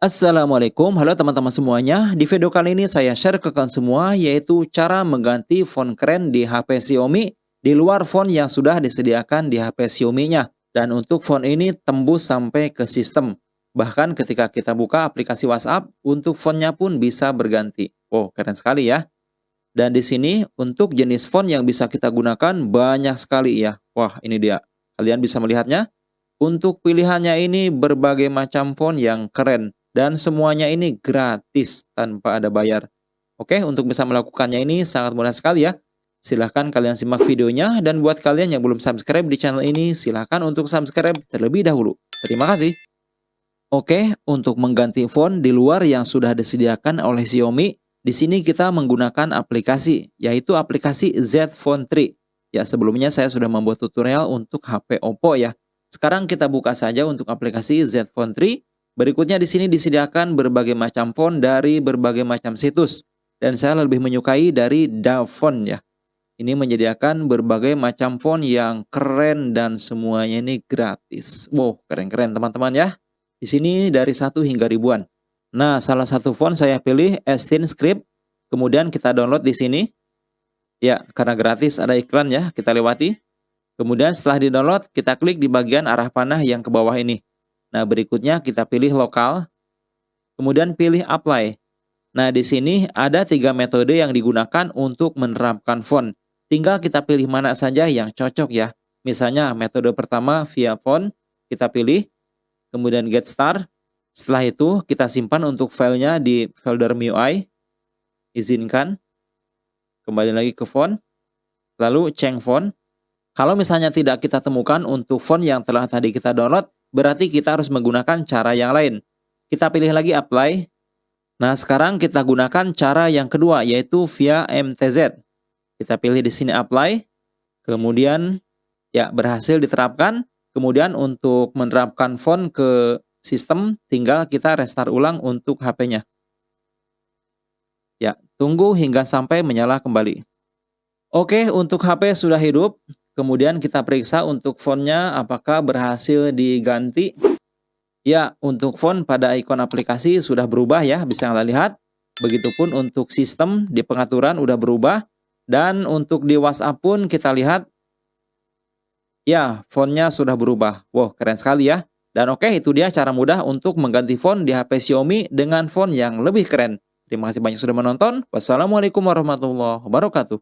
Assalamualaikum, halo teman-teman semuanya. Di video kali ini saya share ke kalian semua yaitu cara mengganti font keren di HP Xiaomi di luar font yang sudah disediakan di HP Xiaomi-nya. Dan untuk font ini tembus sampai ke sistem. Bahkan ketika kita buka aplikasi WhatsApp, untuk fontnya pun bisa berganti. Oh, keren sekali ya. Dan di sini untuk jenis font yang bisa kita gunakan banyak sekali ya. Wah, ini dia. Kalian bisa melihatnya. Untuk pilihannya ini berbagai macam font yang keren dan semuanya ini gratis tanpa ada bayar. Oke, untuk bisa melakukannya ini sangat mudah sekali ya. Silahkan kalian simak videonya dan buat kalian yang belum subscribe di channel ini silahkan untuk subscribe terlebih dahulu. Terima kasih. Oke, untuk mengganti font di luar yang sudah disediakan oleh Xiaomi, di sini kita menggunakan aplikasi, yaitu aplikasi Z Font 3. Ya, sebelumnya saya sudah membuat tutorial untuk HP Oppo ya. Sekarang kita buka saja untuk aplikasi Z Font 3 Berikutnya di sini disediakan berbagai macam font dari berbagai macam situs. Dan saya lebih menyukai dari Davon ya. Ini menyediakan berbagai macam font yang keren dan semuanya ini gratis. Wow, keren-keren teman-teman ya. Di sini dari satu hingga ribuan. Nah, salah satu font saya pilih Estin Script. Kemudian kita download di sini. Ya, karena gratis ada iklan ya, kita lewati. Kemudian setelah di-download, kita klik di bagian arah panah yang ke bawah ini. Nah, berikutnya kita pilih lokal, kemudian pilih apply. Nah, di sini ada tiga metode yang digunakan untuk menerapkan font. Tinggal kita pilih mana saja yang cocok ya. Misalnya metode pertama via font, kita pilih, kemudian get start. Setelah itu kita simpan untuk filenya di folder MIUI, izinkan, kembali lagi ke font, lalu change font. Kalau misalnya tidak kita temukan untuk font yang telah tadi kita download, berarti kita harus menggunakan cara yang lain. Kita pilih lagi apply. Nah, sekarang kita gunakan cara yang kedua yaitu via MTZ. Kita pilih di sini apply. Kemudian ya berhasil diterapkan. Kemudian untuk menerapkan font ke sistem tinggal kita restart ulang untuk HP-nya. Ya, tunggu hingga sampai menyala kembali. Oke, untuk HP sudah hidup. Kemudian kita periksa untuk fontnya apakah berhasil diganti. Ya, untuk font pada ikon aplikasi sudah berubah ya, bisa kita lihat. Begitupun untuk sistem di pengaturan udah berubah. Dan untuk di WhatsApp pun kita lihat. Ya, fontnya sudah berubah. Wow, keren sekali ya. Dan oke, itu dia cara mudah untuk mengganti font di HP Xiaomi dengan font yang lebih keren. Terima kasih banyak sudah menonton. Wassalamualaikum warahmatullahi wabarakatuh.